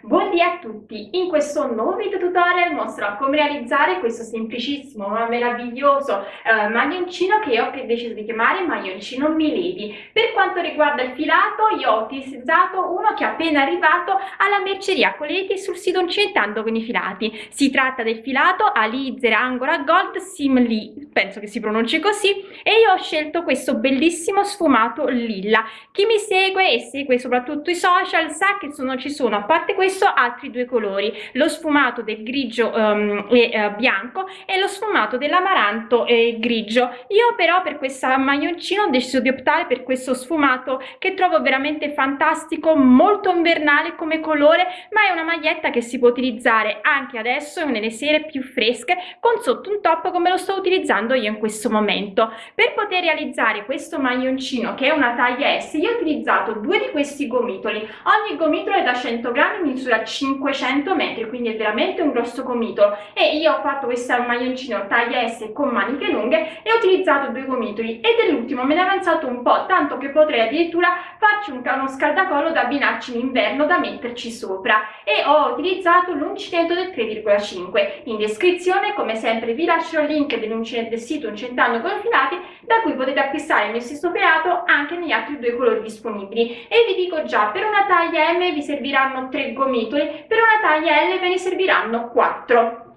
Buondì a tutti! In questo nuovo video tutorial mostrerò come realizzare questo semplicissimo ma meraviglioso eh, maglioncino che ho deciso di chiamare maglioncino Milady. Per quanto riguarda il filato io ho utilizzato uno che è appena arrivato alla merceria Coleti sul sito Incentando con i filati. Si tratta del filato Alizer Angora Gold Simli, penso che si pronunci così, e io ho scelto questo bellissimo sfumato lilla. Chi mi segue e segue soprattutto i social sa che sono, ci sono, a parte questo, questo altri due colori lo sfumato del grigio um, e uh, bianco e lo sfumato dell'amaranto e grigio. Io però per questa maglioncino ho deciso di optare per questo sfumato che trovo veramente fantastico molto invernale come colore ma è una maglietta che si può utilizzare anche adesso nelle sere più fresche con sotto un top come lo sto utilizzando io in questo momento. Per poter realizzare questo maglioncino che è una taglia S io ho utilizzato due di questi gomitoli. Ogni gomitolo è da 100 grammi misura 500 metri quindi è veramente un grosso gomitolo e io ho fatto questo maglioncino taglia S con maniche lunghe e ho utilizzato due gomitoli. E dell'ultimo me ne è avanzato un po' tanto che potrei addirittura farci un, uno scaldacollo da abbinarci in inverno da metterci sopra. E ho utilizzato l'uncinetto del 3,5 in descrizione come sempre vi lascio il link dell'uncinetto del sito Uncentando con filati da cui potete acquistare il mio stesso filato anche negli altri due colori disponibili. E vi dico già per una taglia M vi serviranno 3 gomitoli per una taglia L ve ne serviranno 4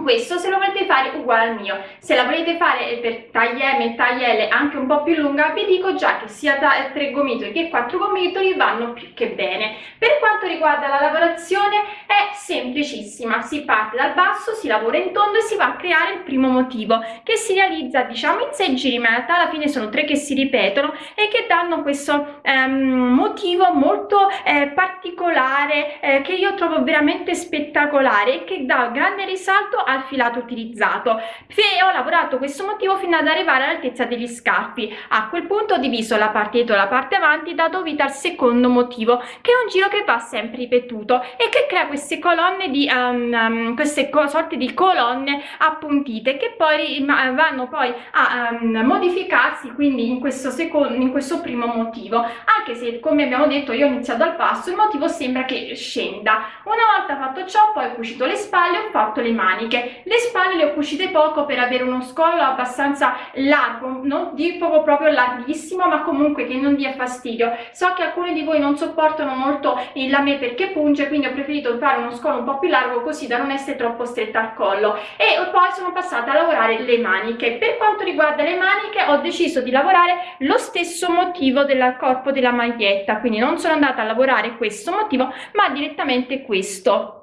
questo se lo volete fare uguale al mio. Se la volete fare per taglia M e taglia L anche un po' più lunga vi dico già che sia 3 gomitoli che 4 gomitoli vanno più che bene. Per quanto riguarda la lavorazione è semplicissima. Si parte dal basso si lavora in tondo e si va a creare il primo motivo che si realizza diciamo in 6 giri ma in realtà alla fine sono tre che si ripetono e che danno questo ehm, motivo molto eh, particolare eh, che io trovo veramente spettacolare e che dà grande risalto al filato utilizzato. E ho lavorato questo motivo fino ad arrivare all'altezza degli scarpi. A quel punto ho diviso la parte dietro e la parte avanti dato vita al secondo motivo che è un giro che va sempre ripetuto e che crea queste colonne di um, um, queste co sorte di colonne appuntite che poi vanno poi a um, modificarsi quindi in questo secondo in questo primo motivo. Anche se come abbiamo detto io ho iniziato dal basso il motivo sembra che scenda. Una volta fatto ciò poi ho cucito le spalle ho fatto le maniche maniche le spalle le ho cucite poco per avere uno scollo abbastanza largo non dico proprio larghissimo ma comunque che non dia fastidio. So che alcuni di voi non sopportano molto il lame perché punge quindi ho preferito fare uno scollo un po più largo così da non essere troppo stretta al collo. E poi sono passata a lavorare le maniche. Per quanto riguarda le maniche ho deciso di lavorare lo stesso motivo del corpo della maglietta. Quindi non sono andata a lavorare questo motivo ma direttamente questo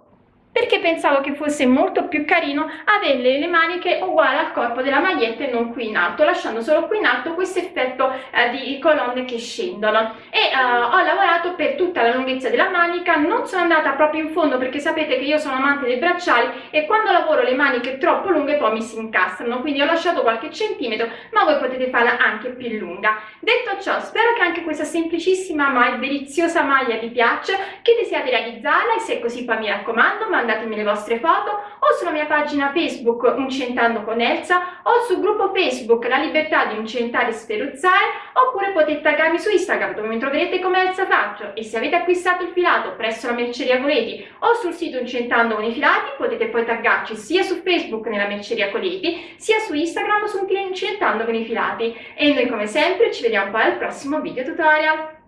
perché pensavo che fosse molto più carino avere le maniche uguali al corpo della maglietta e non qui in alto lasciando solo qui in alto questo effetto eh, di colonne che scendono. E eh, ho lavorato per tutta la lunghezza della manica non sono andata proprio in fondo perché sapete che io sono amante dei bracciali e quando lavoro le maniche troppo lunghe poi mi si incastrano quindi ho lasciato qualche centimetro ma voi potete farla anche più lunga. Detto ciò spero che anche questa semplicissima ma deliziosa maglia vi piaccia che desiate realizzarla e se è così poi mi raccomando mandatemi le vostre foto o sulla mia pagina Facebook Uncentando con Elsa o sul gruppo Facebook La Libertà di Uncentare e Sferuzzare oppure potete taggarmi su Instagram dove mi troverete come Elsa Faccio e se avete acquistato il filato presso la merceria Coleti o sul sito Uncentando con i filati potete poi taggarci sia su Facebook nella merceria Coleti sia su Instagram su Uncentando con i filati e noi come sempre ci vediamo poi al prossimo video tutorial.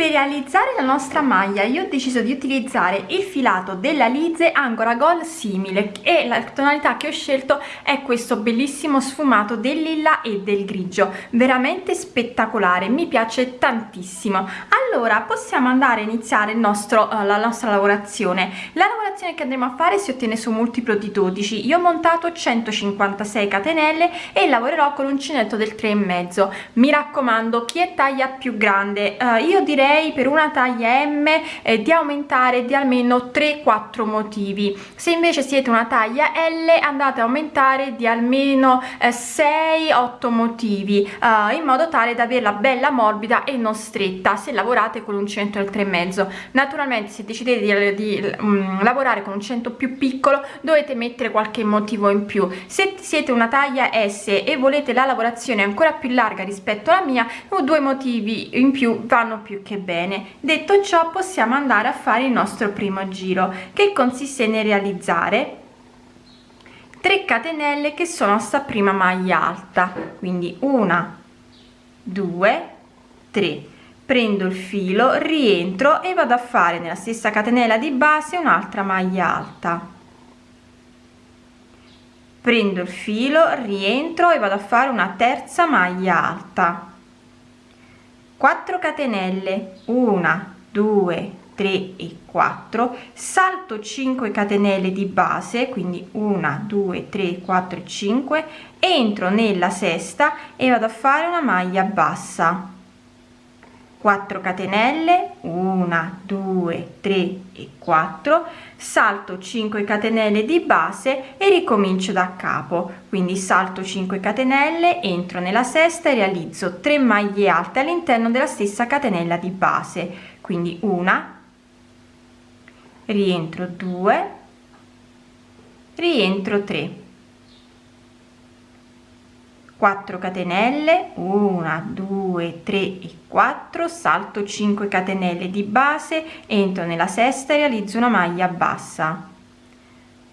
Per realizzare la nostra maglia io ho deciso di utilizzare il filato della Lize Angora Gold simile e la tonalità che ho scelto è questo bellissimo sfumato del lilla e del grigio, veramente spettacolare, mi piace tantissimo. Allora possiamo andare a iniziare nostro, uh, la nostra lavorazione. La lavorazione che andremo a fare si ottiene su multiplo di 12, io ho montato 156 catenelle e lavorerò con l'uncinetto del 3,5. Mi raccomando chi è taglia più grande, uh, io direi direi per una taglia M eh, di aumentare di almeno 3-4 motivi. Se invece siete una taglia L andate a aumentare di almeno eh, 6-8 motivi eh, in modo tale da averla bella morbida e non stretta se lavorate con un centro del 3,5 naturalmente se decidete di, di um, lavorare con un centro più piccolo dovete mettere qualche motivo in più. Se siete una taglia S e volete la lavorazione ancora più larga rispetto alla mia due motivi in più vanno più che bene. Detto ciò possiamo andare a fare il nostro primo giro che consiste nel realizzare 3 catenelle che sono sta prima maglia alta. Quindi una due tre. Prendo il filo rientro e vado a fare nella stessa catenella di base un'altra maglia alta. Prendo il filo rientro e vado a fare una terza maglia alta 4 catenelle 1 2 3 e 4 salto 5 catenelle di base quindi 1 2 3 4 5 entro nella sesta e vado a fare una maglia bassa 4 catenelle 1 2 3 e 4 salto 5 catenelle di base e ricomincio da capo. Quindi salto 5 catenelle entro nella sesta e realizzo 3 maglie alte all'interno della stessa catenella di base. Quindi una rientro 2 rientro 3 4 catenelle 1 2 3 e 4 salto 5 catenelle di base entro nella sesta e realizzo una maglia bassa.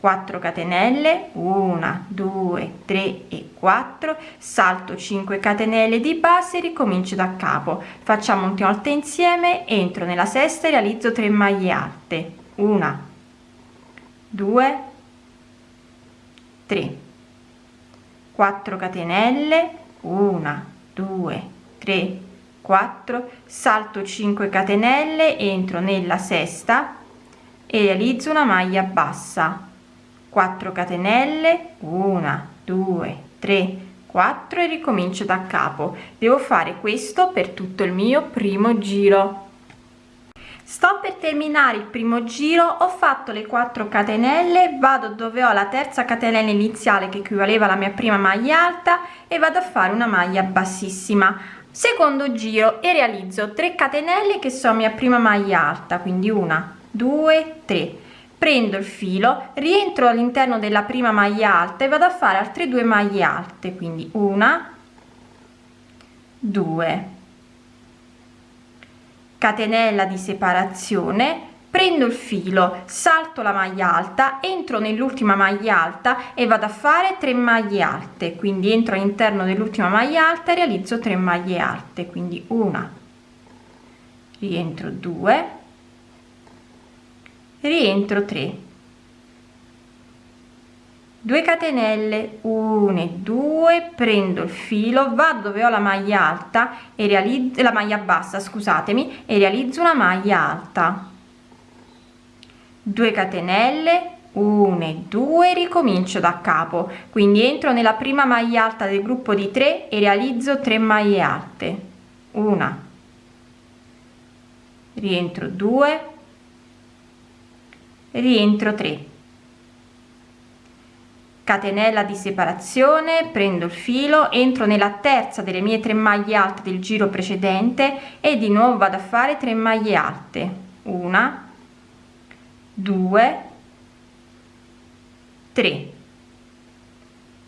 4 catenelle 1 2 3 e 4 salto 5 catenelle di base ricomincio da capo. Facciamo un'ultima volta insieme entro nella sesta e realizzo 3 maglie alte. Una 2 3 4 catenelle 1 2 3 4 salto 5 catenelle entro nella sesta e realizzo una maglia bassa. 4 catenelle 1 2 3 4 e ricomincio da capo. Devo fare questo per tutto il mio primo giro sto per terminare il primo giro ho fatto le 4 catenelle vado dove ho la terza catenella iniziale che equivaleva alla mia prima maglia alta e vado a fare una maglia bassissima. Secondo giro e realizzo 3 catenelle che sono mia prima maglia alta quindi una due tre. Prendo il filo rientro all'interno della prima maglia alta e vado a fare altre due maglie alte quindi una due catenella di separazione prendo il filo salto la maglia alta entro nell'ultima maglia alta e vado a fare 3 maglie alte. Quindi entro all'interno dell'ultima maglia alta e realizzo 3 maglie alte. Quindi una rientro 2 rientro 3 2 catenelle 1 e 2 prendo il filo vado dove ho la maglia alta e realizzo la maglia bassa scusatemi e realizzo una maglia alta. 2 catenelle 1 e 2 ricomincio da capo. Quindi entro nella prima maglia alta del gruppo di 3 e realizzo 3 maglie alte. Una. Rientro 2 rientro 3 catenella di separazione prendo il filo entro nella terza delle mie tre maglie alte del giro precedente e di nuovo vado a fare 3 maglie alte. Una 2 3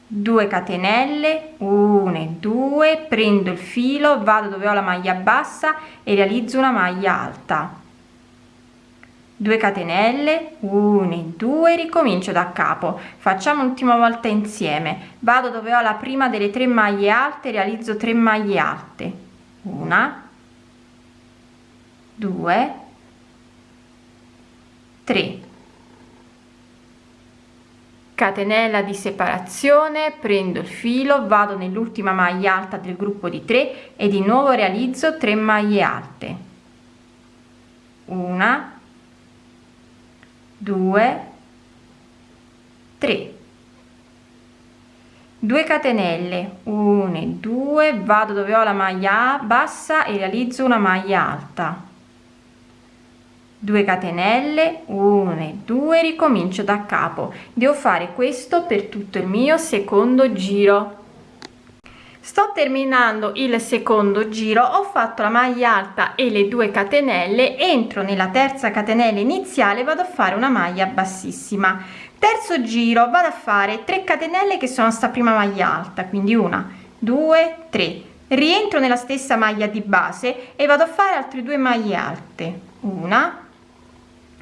2 catenelle 1 e 2 prendo il filo vado dove ho la maglia bassa e realizzo una maglia alta 2 catenelle 1 2 ricomincio da capo. Facciamo l'ultima volta insieme. Vado dove ho la prima delle tre maglie alte realizzo 3 maglie alte. Una 2 3 catenella di separazione prendo il filo vado nell'ultima maglia alta del gruppo di 3 e di nuovo realizzo 3 maglie alte. Una 2 3 2 catenelle 1 2 vado dove ho la maglia bassa e realizzo una maglia alta. 2 catenelle 1 2 ricomincio da capo. Devo fare questo per tutto il mio secondo giro sto terminando il secondo giro ho fatto la maglia alta e le due catenelle entro nella terza catenella iniziale vado a fare una maglia bassissima. Terzo giro vado a fare 3 catenelle che sono sta prima maglia alta quindi una due tre. Rientro nella stessa maglia di base e vado a fare altre due maglie alte una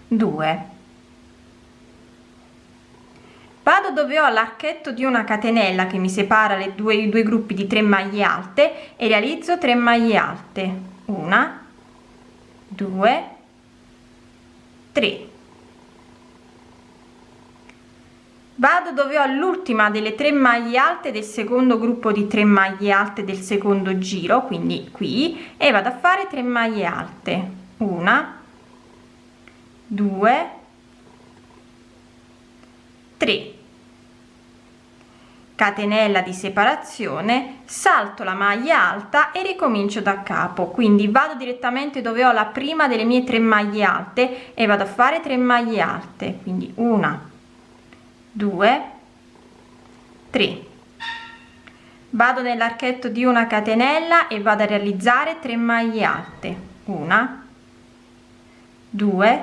due vado dove ho l'archetto di una catenella che mi separa le due i due gruppi di 3 maglie alte e realizzo 3 maglie alte. Una due tre. Vado dove ho l'ultima delle tre maglie alte del secondo gruppo di 3 maglie alte del secondo giro quindi qui e vado a fare 3 maglie alte. Una due tre catenella di separazione salto la maglia alta e ricomincio da capo. Quindi vado direttamente dove ho la prima delle mie tre maglie alte e vado a fare 3 maglie alte. Quindi una 2 3 vado nell'archetto di una catenella e vado a realizzare 3 maglie alte. Una 2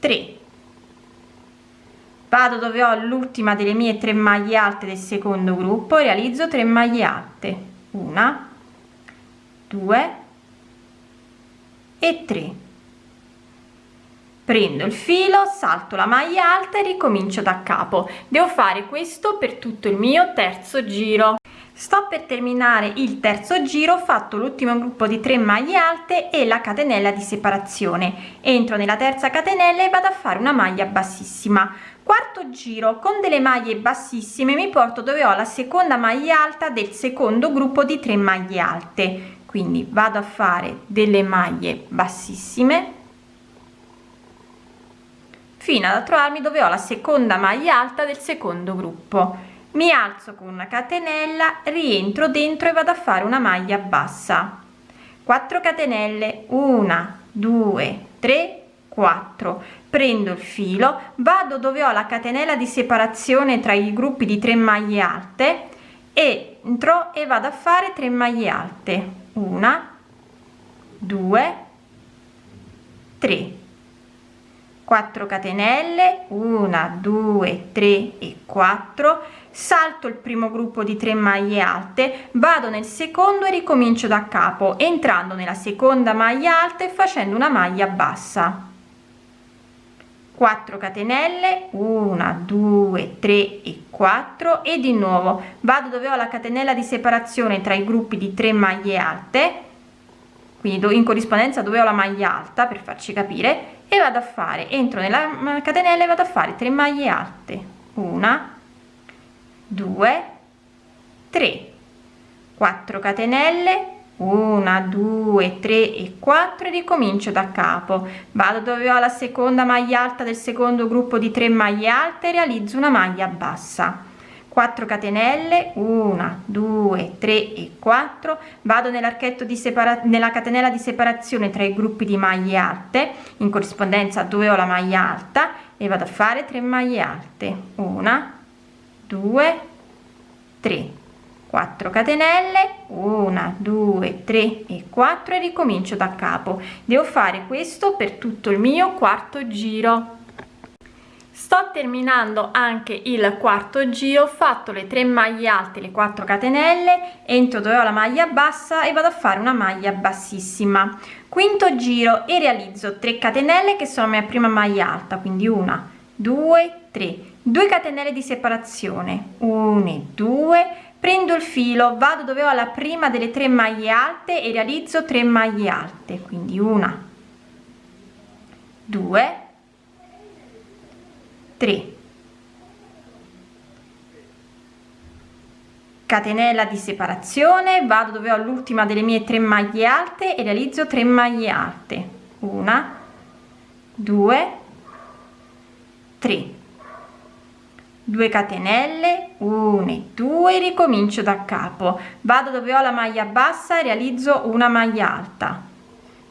3 vado dove ho l'ultima delle mie 3 maglie alte del secondo gruppo realizzo 3 maglie alte. Una 2 e 3 prendo il filo salto la maglia alta e ricomincio da capo. Devo fare questo per tutto il mio terzo giro. Sto per terminare il terzo giro ho fatto l'ultimo gruppo di 3 maglie alte e la catenella di separazione. Entro nella terza catenella e vado a fare una maglia bassissima quarto giro con delle maglie bassissime mi porto dove ho la seconda maglia alta del secondo gruppo di 3 maglie alte. Quindi vado a fare delle maglie bassissime fino ad trovarmi dove ho la seconda maglia alta del secondo gruppo. Mi alzo con una catenella rientro dentro e vado a fare una maglia bassa. 4 catenelle 1 2 3 4 prendo il filo vado dove ho la catenella di separazione tra i gruppi di 3 maglie alte entro e vado a fare 3 maglie alte. 1 2 3 4 catenelle 1 2 3 e 4 salto il primo gruppo di 3 maglie alte vado nel secondo e ricomincio da capo entrando nella seconda maglia alta e facendo una maglia bassa 4 catenelle 1 2 3 e 4 e di nuovo vado dove ho la catenella di separazione tra i gruppi di 3 maglie alte quindi in corrispondenza dove ho la maglia alta per farci capire e vado a fare entro nella catenella e vado a fare 3 maglie alte. Una 2 3 4 catenelle 1 2 3 e 4 e ricomincio da capo. Vado dove ho la seconda maglia alta del secondo gruppo di 3 maglie alte realizzo una maglia bassa. 4 catenelle 1 2 3 e 4 vado nell'archetto di separazione nella catenella di separazione tra i gruppi di maglie alte in corrispondenza dove ho la maglia alta e vado a fare 3 maglie alte. 1 2 3 4 catenelle 1 2 3 e 4 e ricomincio da capo. Devo fare questo per tutto il mio quarto giro. Sto terminando anche il quarto giro ho fatto le 3 maglie alte le 4 catenelle entro dove ho la maglia bassa e vado a fare una maglia bassissima. Quinto giro e realizzo 3 catenelle che sono la mia prima maglia alta quindi una due tre. 2 catenelle di separazione 1 2 prendo il filo vado dove ho la prima delle tre maglie alte e realizzo 3 maglie alte quindi una 2 3 catenella di separazione vado dove ho l'ultima delle mie tre maglie alte e realizzo 3 maglie alte. Una 2 3 2 catenelle 1 2 ricomincio da capo. Vado dove ho la maglia bassa e realizzo una maglia alta.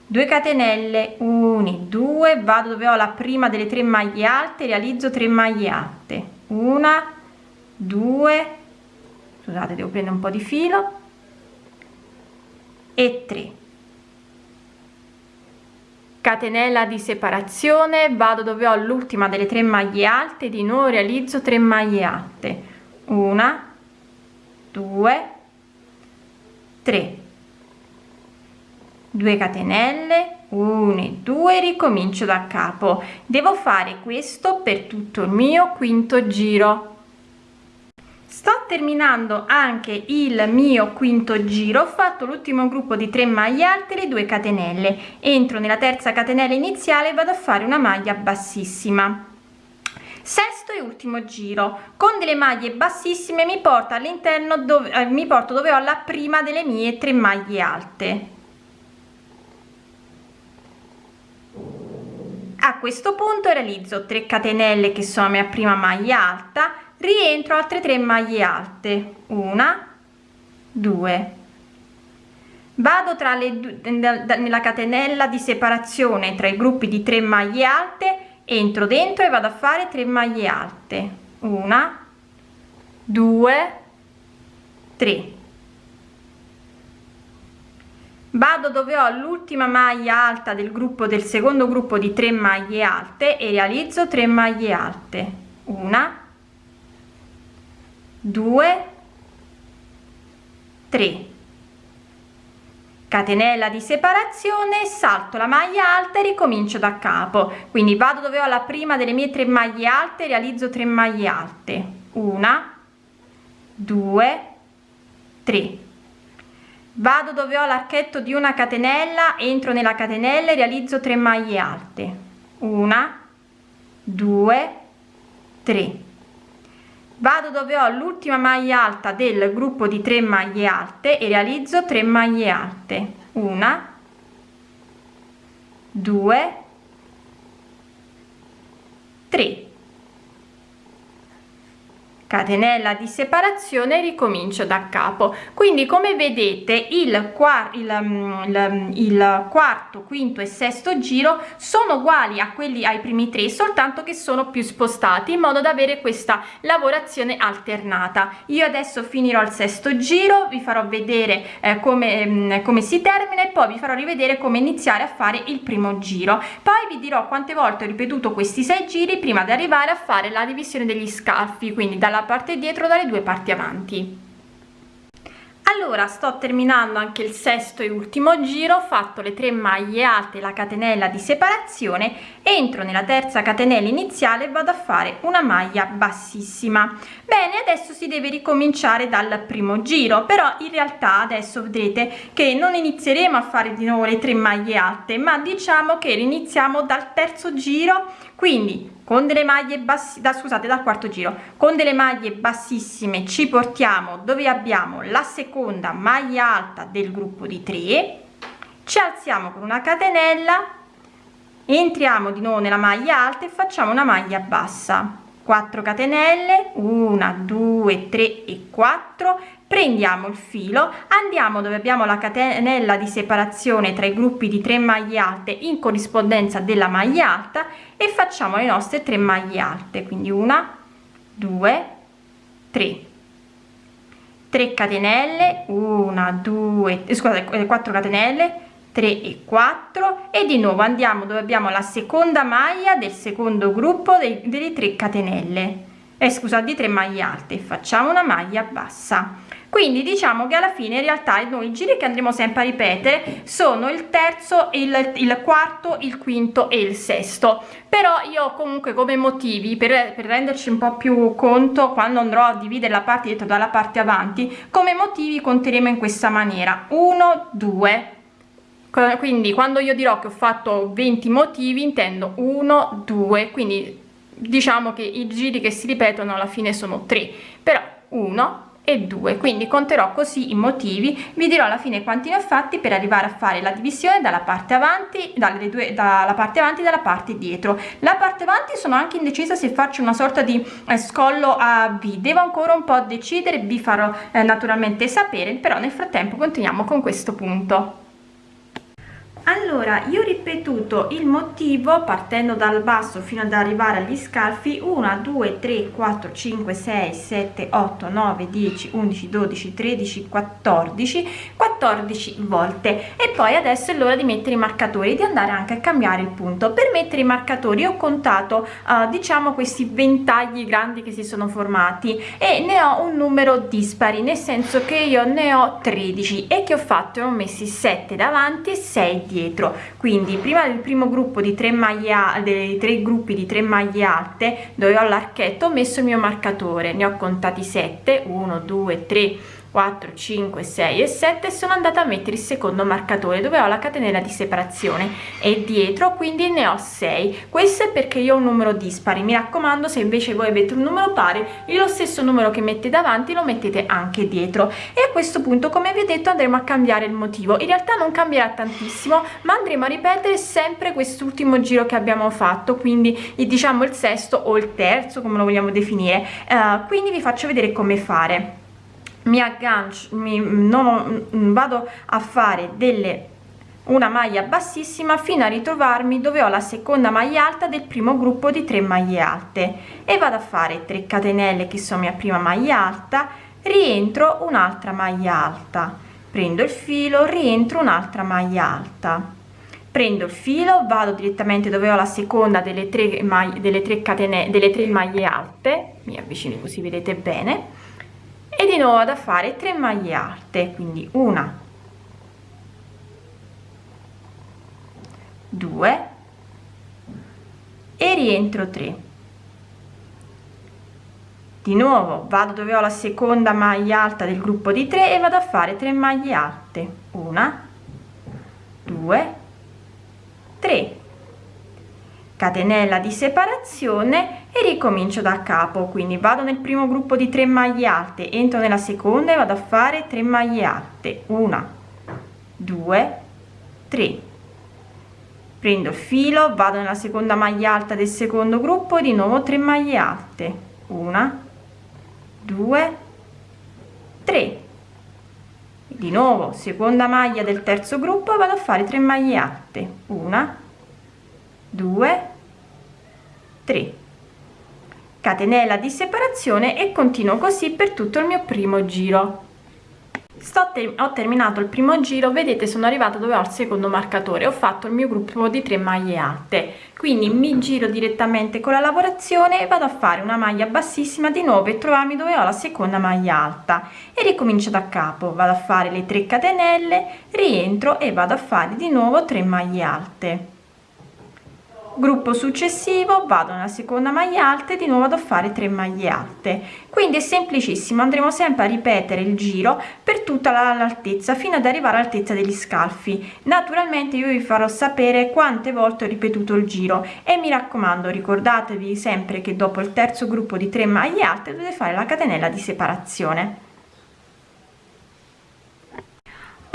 2 catenelle 1 2 vado dove ho la prima delle tre maglie alte realizzo 3 maglie alte. Una 2 scusate devo prendere un po di filo e 3 catenella di separazione vado dove ho l'ultima delle tre maglie alte di nuovo realizzo 3 maglie alte. Una 2 3 2 catenelle 1 e 2 ricomincio da capo. Devo fare questo per tutto il mio quinto giro sto terminando anche il mio quinto giro. Ho fatto l'ultimo gruppo di 3 maglie alte le 2 catenelle. Entro nella terza catenella iniziale vado a fare una maglia bassissima. Sesto e ultimo giro. Con delle maglie bassissime mi porta all'interno dove eh, mi porto dove ho la prima delle mie 3 maglie alte. A questo punto realizzo 3 catenelle che sono la mia prima maglia alta rientro altre 3 maglie alte. Una due. Vado tra le nella catenella di separazione tra i gruppi di 3 maglie alte entro dentro e vado a fare 3 maglie alte. Una due tre. Vado dove ho l'ultima maglia alta del gruppo del secondo gruppo di 3 maglie alte e realizzo 3 maglie alte. Una 2 3 catenella di separazione salto la maglia alta e ricomincio da capo. Quindi vado dove ho la prima delle mie 3 maglie alte realizzo 3 maglie alte. Una 2 3 vado dove ho l'archetto di una catenella entro nella catenella e realizzo 3 maglie alte. Una 2 3 vado dove ho l'ultima maglia alta del gruppo di 3 maglie alte e realizzo 3 maglie alte. Una 2 3 catenella di separazione ricomincio da capo. Quindi come vedete il, quarto il, mm, il, il, quarto quinto e sesto giro sono uguali a quelli ai primi tre soltanto che sono più spostati in modo da avere questa lavorazione alternata. Io adesso finirò il sesto giro vi farò vedere eh, come, mm, come si termina e poi vi farò rivedere come iniziare a fare il primo giro. Poi vi dirò quante volte ho ripetuto questi sei giri prima di arrivare a fare la divisione degli scalfi quindi dalla parte dietro dalle due parti avanti. Allora sto terminando anche il sesto e ultimo giro ho fatto le tre maglie alte la catenella di separazione entro nella terza catenella iniziale vado a fare una maglia bassissima bene adesso si deve ricominciare dal primo giro però in realtà adesso vedrete che non inizieremo a fare di nuovo le tre maglie alte ma diciamo che iniziamo dal terzo giro quindi con delle maglie bassi da scusate dal quarto giro. Con delle maglie bassissime ci portiamo dove abbiamo la seconda maglia alta del gruppo di 3 ci alziamo con una catenella entriamo di nuovo nella maglia alta e facciamo una maglia bassa 4 catenelle 1 2 3 e 4 prendiamo il filo andiamo dove abbiamo la catenella di separazione tra i gruppi di 3 maglie alte in corrispondenza della maglia alta e facciamo le nostre 3 maglie alte quindi una 2 3 3 catenelle 1 2 scusate 4 catenelle 3 e 4 e di nuovo andiamo dove abbiamo la seconda maglia del secondo gruppo dei, delle 3 catenelle. Eh, scusa di 3 maglie alte facciamo una maglia bassa. Quindi diciamo che alla fine in realtà noi i giri che andremo sempre a ripetere sono il terzo il, il quarto il quinto e il sesto. Però io comunque come motivi per, per renderci un po più conto quando andrò a dividere la parte dietro dalla parte avanti come motivi conteremo in questa maniera. 1 2 quindi quando io dirò che ho fatto 20 motivi intendo 1 2 quindi diciamo che i giri che si ripetono alla fine sono 3 però 1 e 2 quindi conterò così i motivi vi dirò alla fine quanti ne ho fatti per arrivare a fare la divisione dalla parte avanti dalle due dalla parte avanti e dalla parte dietro. La parte avanti sono anche indecisa se faccio una sorta di eh, scollo a v. Devo ancora un po decidere vi farò eh, naturalmente sapere però nel frattempo continuiamo con questo punto allora io ho ripetuto il motivo partendo dal basso fino ad arrivare agli scalfi 1 2 3 4 5 6 7 8 9 10 11 12 13 14 14 14 volte. E poi adesso è l'ora di mettere i marcatori di andare anche a cambiare il punto. Per mettere i marcatori ho contato uh, diciamo questi ventagli grandi che si sono formati e ne ho un numero dispari nel senso che io ne ho 13 e che ho fatto ho messi 7 davanti e 6 dietro quindi prima del primo gruppo di 3 maglie dei tre gruppi di 3 maglie alte dove ho l'archetto ho messo il mio marcatore. Ne ho contati 7 1 2 3 4 5 6 e 7 sono andata a mettere il secondo marcatore dove ho la catenella di separazione. E dietro quindi ne ho 6 questo è perché io ho un numero dispari. Mi raccomando se invece voi avete un numero pari lo stesso numero che mettete davanti lo mettete anche dietro. E a questo punto come vi ho detto andremo a cambiare il motivo. In realtà non cambierà tantissimo ma andremo a ripetere sempre quest'ultimo giro che abbiamo fatto quindi diciamo il sesto o il terzo come lo vogliamo definire. Uh, quindi vi faccio vedere come fare mi aggancio mi non vado a fare delle una maglia bassissima fino a ritrovarmi dove ho la seconda maglia alta del primo gruppo di 3 maglie alte. E vado a fare 3 catenelle che sono mia prima maglia alta rientro un'altra maglia alta. Prendo il filo rientro un'altra maglia alta. Prendo il filo vado direttamente dove ho la seconda delle tre maglie delle tre catene delle tre maglie alte. Mi avvicino così vedete bene e di nuovo da fare 3 maglie alte quindi una 2 e rientro 3 di nuovo vado dove ho la seconda maglia alta del gruppo di 3 e vado a fare 3 maglie alte. Una 2 3 catenella di separazione e ricomincio da capo quindi vado nel primo gruppo di 3 maglie alte entro nella seconda e vado a fare 3 maglie alte. Una 2 3 prendo il filo vado nella seconda maglia alta del secondo gruppo di nuovo 3 maglie alte. Una 2 3 di nuovo seconda maglia del terzo gruppo vado a fare 3 maglie alte. Una 2 3 catenella di separazione e continuo così per tutto il mio primo giro. Sto ter ho terminato il primo giro vedete sono arrivata dove ho il secondo marcatore ho fatto il mio gruppo di 3 maglie alte quindi mi giro direttamente con la lavorazione e vado a fare una maglia bassissima di nuovo e trovarmi dove ho la seconda maglia alta. E ricomincio da capo vado a fare le 3 catenelle rientro e vado a fare di nuovo 3 maglie alte gruppo successivo vado nella seconda maglia alta e di nuovo ad fare 3 maglie alte. Quindi è semplicissimo andremo sempre a ripetere il giro per tutta l'altezza fino ad arrivare all'altezza degli scalfi. Naturalmente io vi farò sapere quante volte ho ripetuto il giro e mi raccomando ricordatevi sempre che dopo il terzo gruppo di 3 maglie alte dovete fare la catenella di separazione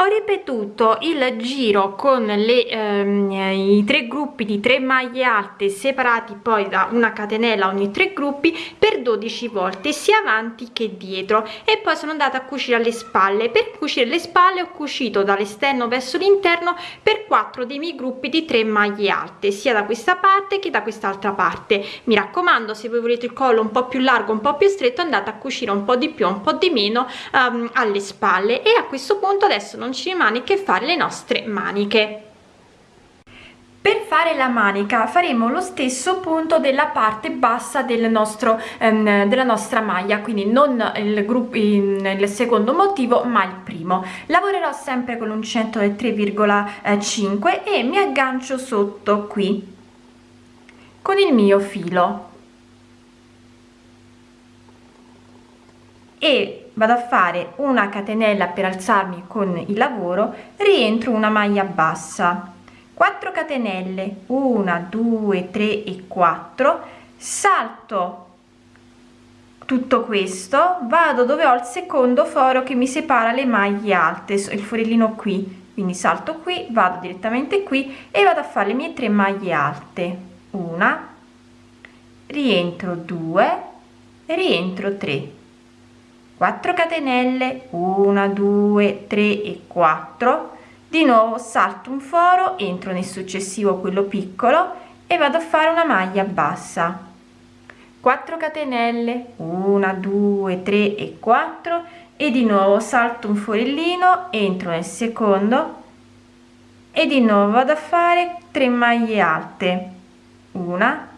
ho ripetuto il giro con le, ehm, i tre gruppi di 3 maglie alte separati poi da una catenella ogni tre gruppi per 12 volte sia avanti che dietro. E poi sono andata a cucire alle spalle. Per cucire le spalle ho cucito dall'esterno verso l'interno per 4 dei miei gruppi di 3 maglie alte sia da questa parte che da quest'altra parte. Mi raccomando se voi volete il collo un po più largo un po più stretto andate a cucire un po di più un po di meno um, alle spalle. E a questo punto adesso non rimane che fare le nostre maniche. Per fare la manica faremo lo stesso punto della parte bassa del nostro ehm, della nostra maglia quindi non il gruppo il secondo motivo ma il primo. Lavorerò sempre con l'uncinetto del 3,5 e mi aggancio sotto qui con il mio filo. E vado a fare una catenella per alzarmi con il lavoro rientro una maglia bassa. 4 catenelle 1 2 3 e 4 salto tutto questo vado dove ho il secondo foro che mi separa le maglie alte il forellino qui. Quindi salto qui vado direttamente qui e vado a fare le mie tre maglie alte. Una rientro 2 rientro 3 4 catenelle 1 2 3 e 4 di nuovo salto un foro entro nel successivo quello piccolo e vado a fare una maglia bassa. 4 catenelle 1 2 3 e 4 e di nuovo salto un forellino entro nel secondo e di nuovo vado a fare 3 maglie alte. Una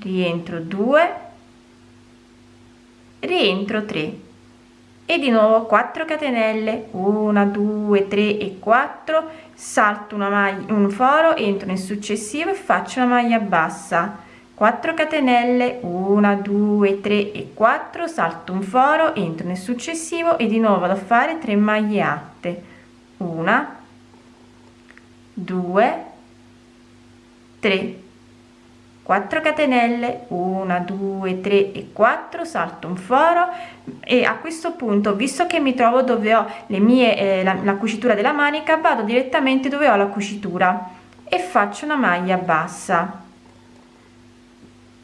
rientro 2 rientro 3 e di nuovo 4 catenelle. 1 2 3 e 4 salto una maglia un foro entro nel successivo e faccio una maglia bassa. 4 catenelle. 1 2 3 e 4 salto un foro entro nel successivo e di nuovo vado a fare 3 maglie alte 1 2 3 4 catenelle 1 2 3 e 4 salto un foro. E a questo punto visto che mi trovo dove ho le mie eh, la, la cucitura della manica vado direttamente dove ho la cucitura e faccio una maglia bassa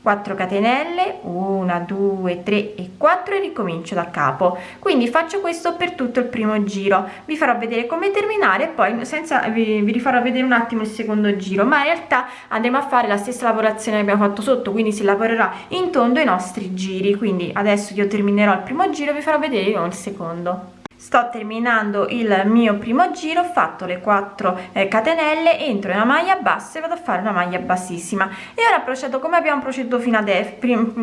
4 catenelle 1 2 3 e 4 e ricomincio da capo. Quindi faccio questo per tutto il primo giro. Vi farò vedere come terminare poi senza vi, vi rifarò vedere un attimo il secondo giro. Ma in realtà andremo a fare la stessa lavorazione che abbiamo fatto sotto quindi si lavorerà in tondo i nostri giri. Quindi adesso io terminerò il primo giro e vi farò vedere il secondo sto terminando il mio primo giro ho fatto le 4 eh, catenelle entro in una maglia bassa e vado a fare una maglia bassissima. E ora procedo come abbiamo proceduto fino adesso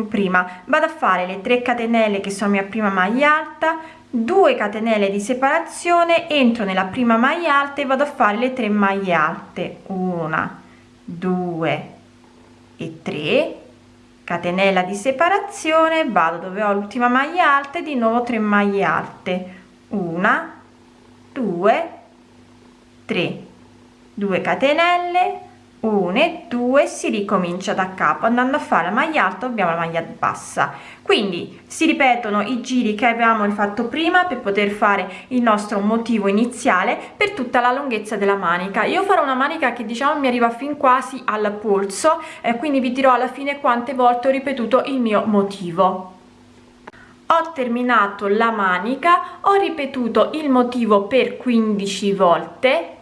prima vado a fare le 3 catenelle che sono mia prima maglia alta 2 catenelle di separazione entro nella prima maglia alta e vado a fare le 3 maglie alte. 1 2 e 3 catenella di separazione vado dove ho l'ultima maglia alta e di nuovo 3 maglie alte una due tre. 2 catenelle 1 e 2 si ricomincia da capo. Andando a fare la maglia alta abbiamo la maglia bassa. Quindi si ripetono i giri che abbiamo fatto prima per poter fare il nostro motivo iniziale per tutta la lunghezza della manica. Io farò una manica che diciamo mi arriva fin quasi al polso e quindi vi dirò alla fine quante volte ho ripetuto il mio motivo ho terminato la manica ho ripetuto il motivo per 15 volte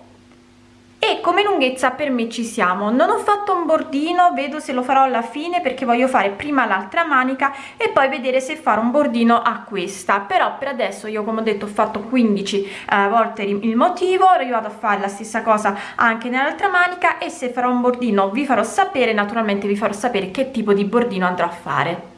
e come lunghezza per me ci siamo. Non ho fatto un bordino vedo se lo farò alla fine perché voglio fare prima l'altra manica e poi vedere se fare un bordino a questa. Però per adesso io come ho detto ho fatto 15 eh, volte il motivo ora io vado a fare la stessa cosa anche nell'altra manica e se farò un bordino vi farò sapere naturalmente vi farò sapere che tipo di bordino andrò a fare